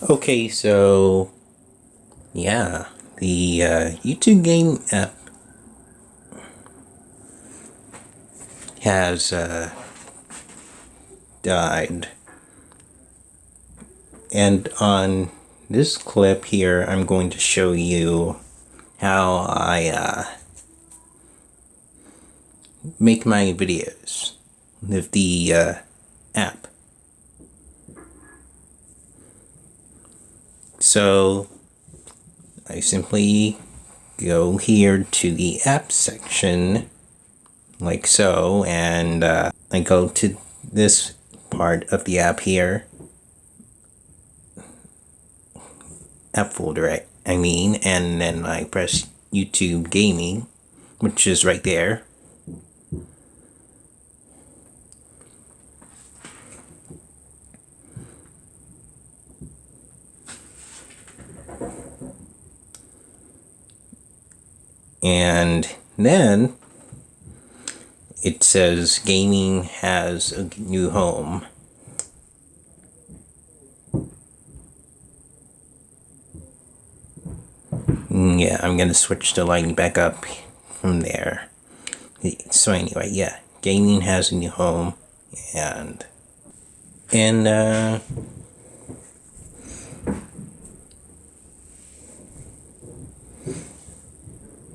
Okay, so yeah, the uh, YouTube game app has uh, died. And on this clip here, I'm going to show you how I uh, make my videos with the uh, app. So I simply go here to the app section like so and uh, I go to this part of the app here. App folder I, I mean and then I press YouTube gaming which is right there and then it says gaming has a new home. Mm, yeah I'm gonna switch the lighting back up from there. So anyway yeah gaming has a new home and and uh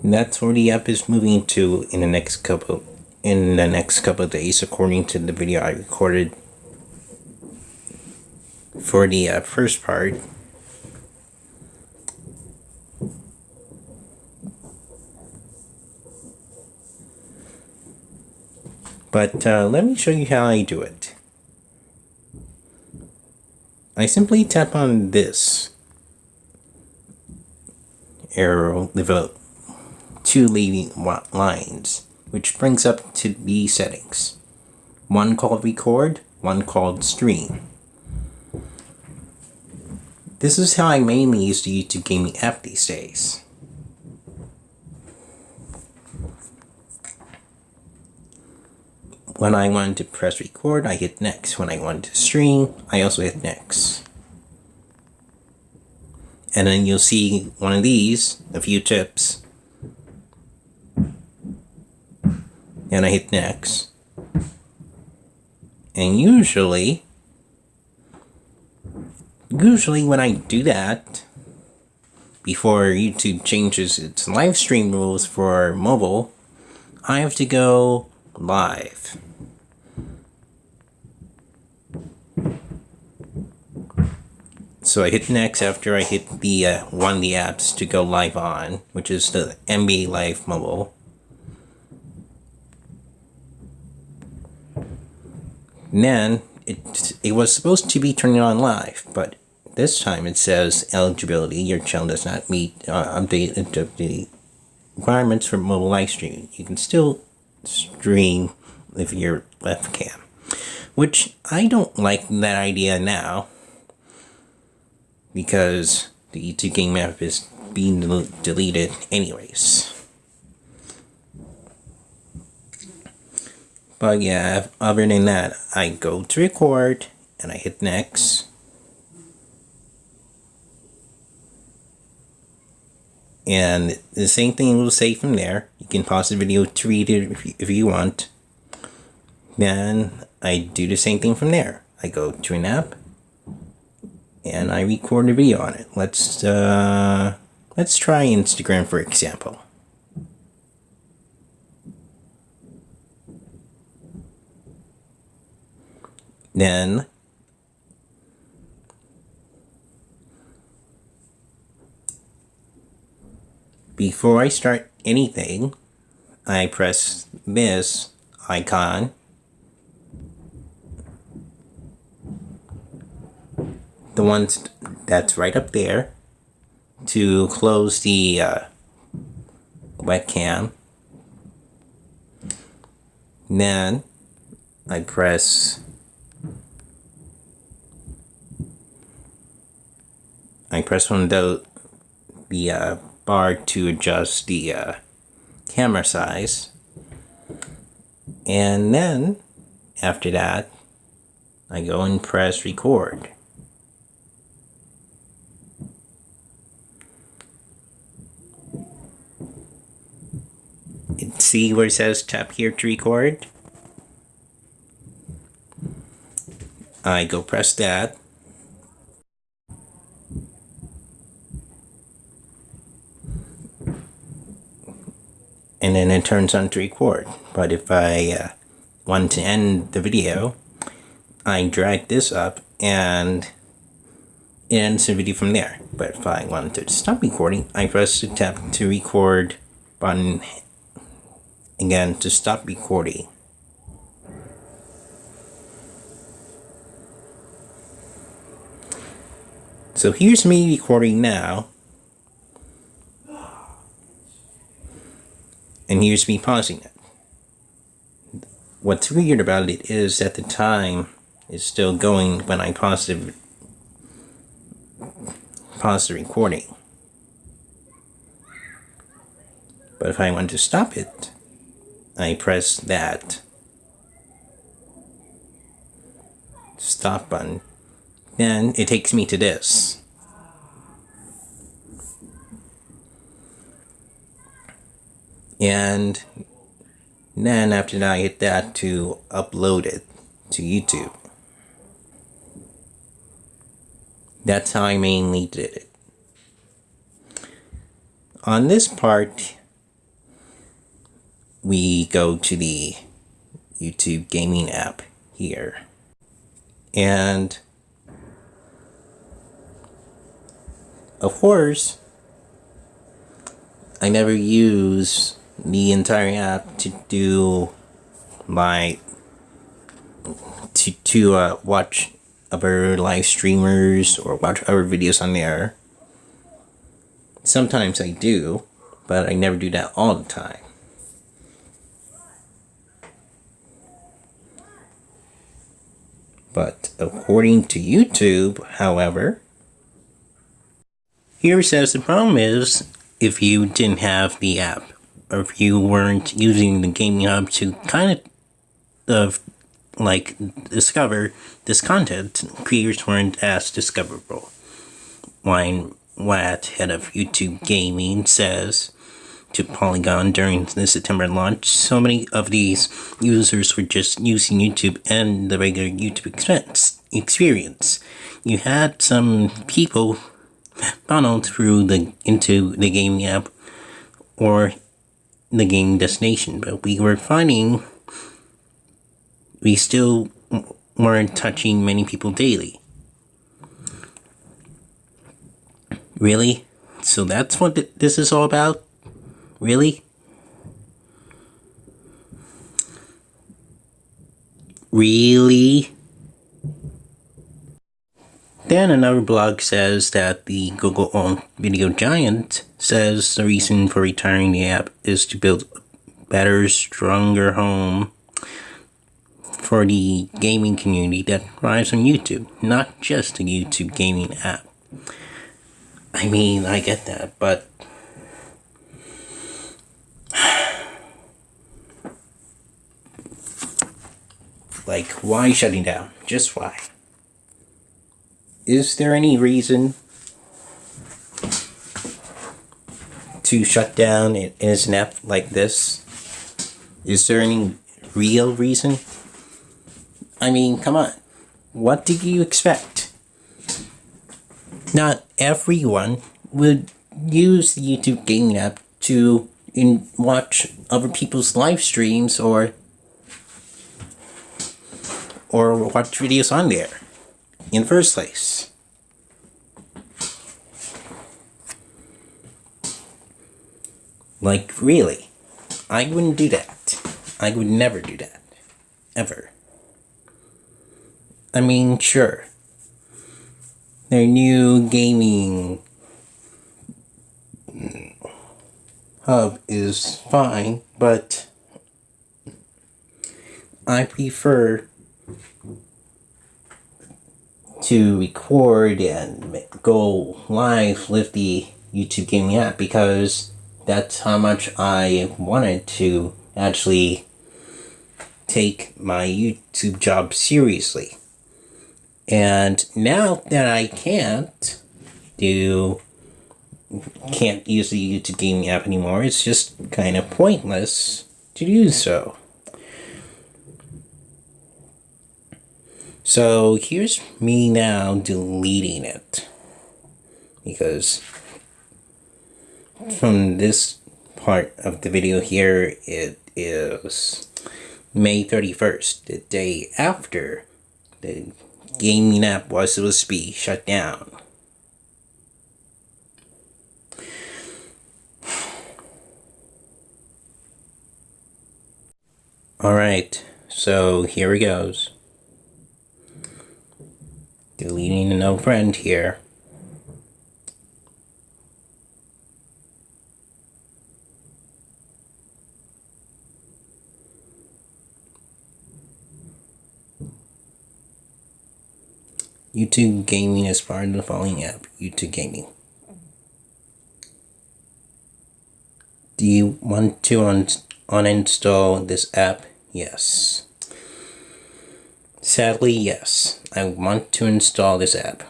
that's where the app is moving to in the next couple in the next couple of days according to the video I recorded for the uh, first part. But uh, let me show you how I do it. I simply tap on this arrow develop two leading lines, which brings up to these settings. One called record, one called stream. This is how I mainly use the YouTube gaming app these days. When I want to press record, I hit next. When I want to stream, I also hit next. And then you'll see one of these, a few tips, and I hit next. And usually, usually when I do that, before YouTube changes its live stream rules for mobile, I have to go live. So I hit next after I hit the uh, one of the apps to go live on, which is the NBA Live Mobile. Then it, it was supposed to be turning on live, but this time it says eligibility, your channel does not meet uh, update the requirements for mobile live streaming. You can still stream with your left cam, which I don't like that idea now because the YouTube game map is being deleted anyways. But yeah, other than that, I go to record and I hit next. And the same thing will say from there. You can pause the video to read it if you, if you want. Then I do the same thing from there. I go to an app and I record a video on it. Let's uh, let's try Instagram for example. Then before I start anything, I press this icon. The one that's right up there to close the uh, webcam. Then I press I press on the, the uh, bar to adjust the uh, camera size. And then, after that, I go and press record. And see where it says tap here to record? I go press that And then it turns on to record. But if I uh, want to end the video, I drag this up and it ends the video from there. But if I want to stop recording, I press the tap to record button again to stop recording. So here's me recording now. And here's me pausing it. What's weird about it is that the time is still going when I pause the, pause the recording. But if I want to stop it, I press that stop button then it takes me to this and then after that I hit that to upload it to YouTube that's how I mainly did it on this part we go to the YouTube gaming app here. And of course, I never use the entire app to do my to to uh, watch other live streamers or watch other videos on there. Sometimes I do, but I never do that all the time. But according to YouTube, however, here says the problem is if you didn't have the app if you weren't using the gaming hub to kind of of like discover this content, creators weren't as discoverable. Ryan Wyatt, head of YouTube Gaming, says to Polygon during the September launch, so many of these users were just using YouTube and the regular YouTube expense experience. You had some people funneled through the into the gaming app or the game destination, but we were finding we still weren't touching many people daily. Really? So that's what this is all about? Really? Really? Then another blog says that the Google owned video giant says the reason for retiring the app is to build a better, stronger home for the gaming community that thrives on YouTube, not just a YouTube gaming app. I mean, I get that, but Like, why shutting down? Just why? Is there any reason to shut down in an app like this? Is there any real reason? I mean, come on. What did you expect? Not everyone would use the YouTube gaming app to in watch other people's live streams or or watch videos on there in first place. Like, really, I wouldn't do that. I would never do that. Ever. I mean, sure. Their new gaming hub is fine, but I prefer to record and go live with the YouTube Gaming app because that's how much I wanted to actually take my YouTube job seriously. And now that I can't do can't use the YouTube Gaming app anymore, it's just kind of pointless to do so. So here's me now deleting it because from this part of the video here it is May 31st, the day after the gaming app was supposed to be shut down. Alright, so here it goes. Deleting a no friend here. YouTube Gaming is part of the following app, YouTube Gaming. Do you want to un uninstall this app? Yes. Sadly, yes. I want to install this app.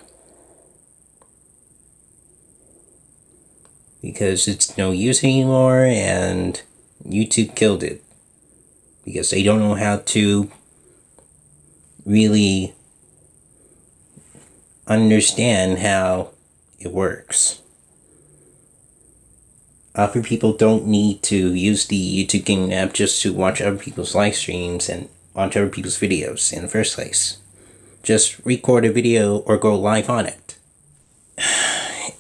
Because it's no use anymore and YouTube killed it. Because they don't know how to really understand how it works. Other people don't need to use the YouTube Gaming app just to watch other people's live streams and watch other people's videos in the first place. Just record a video or go live on it.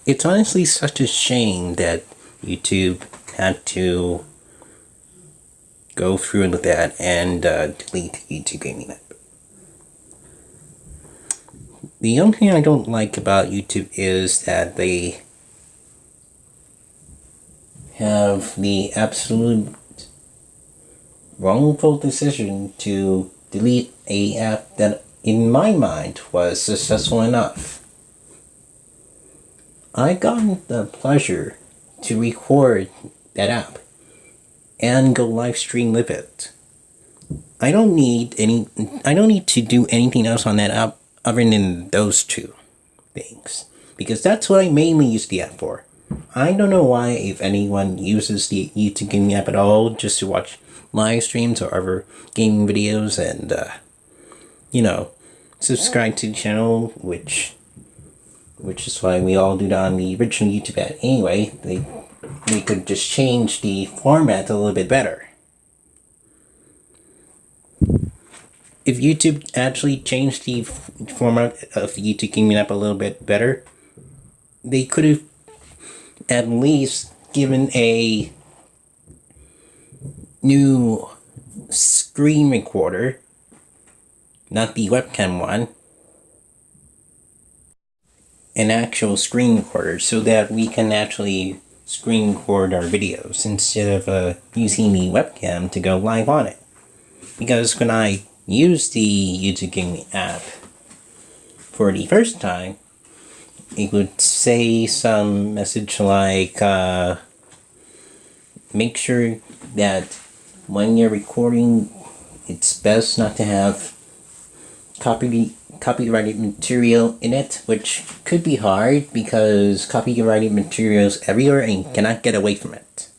It's honestly such a shame that YouTube had to go through with that and uh, delete YouTube Gaming app. The only thing I don't like about YouTube is that they have the absolute wrongful decision to delete a app that in my mind was successful enough. I got the pleasure to record that app and go live stream with it. I don't need any I don't need to do anything else on that app other than those two things. Because that's what I mainly use the app for. I don't know why if anyone uses the YouTube gaming app at all just to watch live streams or other gaming videos and, uh, you know, subscribe to the channel, which which is why we all do that on the original YouTube app. Anyway, they we could just change the format a little bit better. if YouTube actually changed the format of the YouTube Gaming app a little bit better, they could have at least given a new screen recorder, not the webcam one, an actual screen recorder so that we can actually screen record our videos instead of uh, using the webcam to go live on it. Because when I use the YouTube Gaming app for the first time, it would say some message like, uh, make sure that when you're recording, it's best not to have copy copyrighted material in it, which could be hard because copyrighted materials everywhere and cannot get away from it.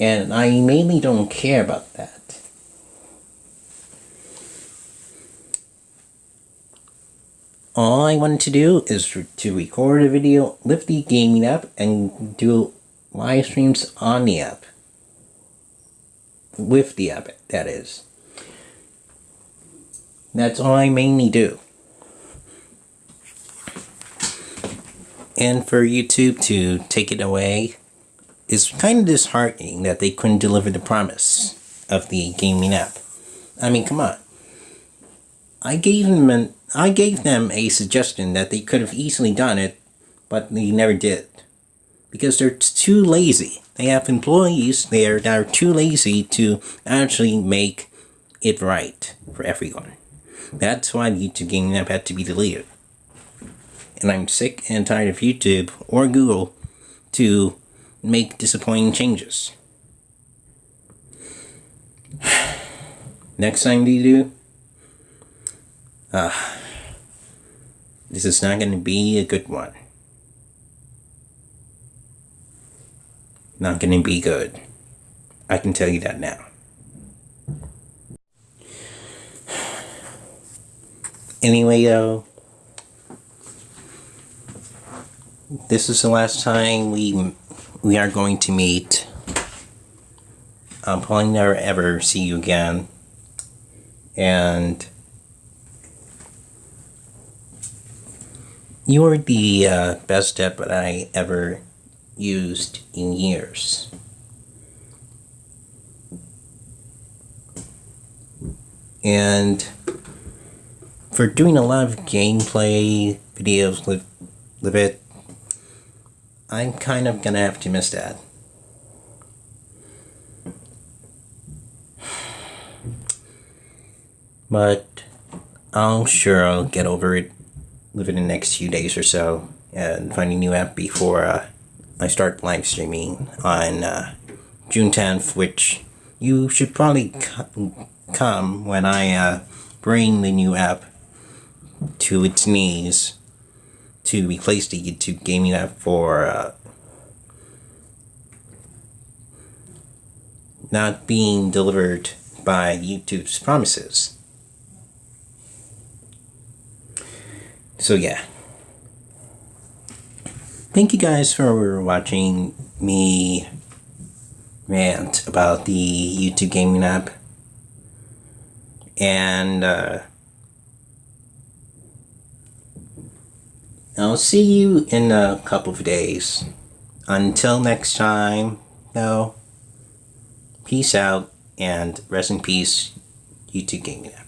And I mainly don't care about that. All I wanted to do is to record a video, lift the gaming app, and do live streams on the app. With the app, that is. That's all I mainly do. And for YouTube to take it away, it's kind of disheartening that they couldn't deliver the promise of the gaming app. I mean, come on. I gave them an, I gave them a suggestion that they could have easily done it, but they never did. Because they're too lazy. They have employees there that are too lazy to actually make it right for everyone. That's why YouTube gaming app had to be deleted. And I'm sick and tired of YouTube or Google to make disappointing changes. Next time they do, uh, this is not going to be a good one. not going to be good. I can tell you that now. Anyway, though, this is the last time we we are going to meet. I'll probably never ever see you again, and you were the uh, best step that I ever used in years. And for doing a lot of gameplay videos with, with it, I'm kind of gonna have to miss that. But I'm sure I'll get over it within the next few days or so and find a new app before uh, I start live streaming on uh, June 10th, which you should probably come when I uh, bring the new app to its knees to replace the YouTube gaming app for uh, not being delivered by YouTube's promises. So yeah. Thank you guys for watching me rant about the YouTube gaming app. And uh, I'll see you in a couple of days. Until next time, though, peace out and rest in peace, YouTube gaming app.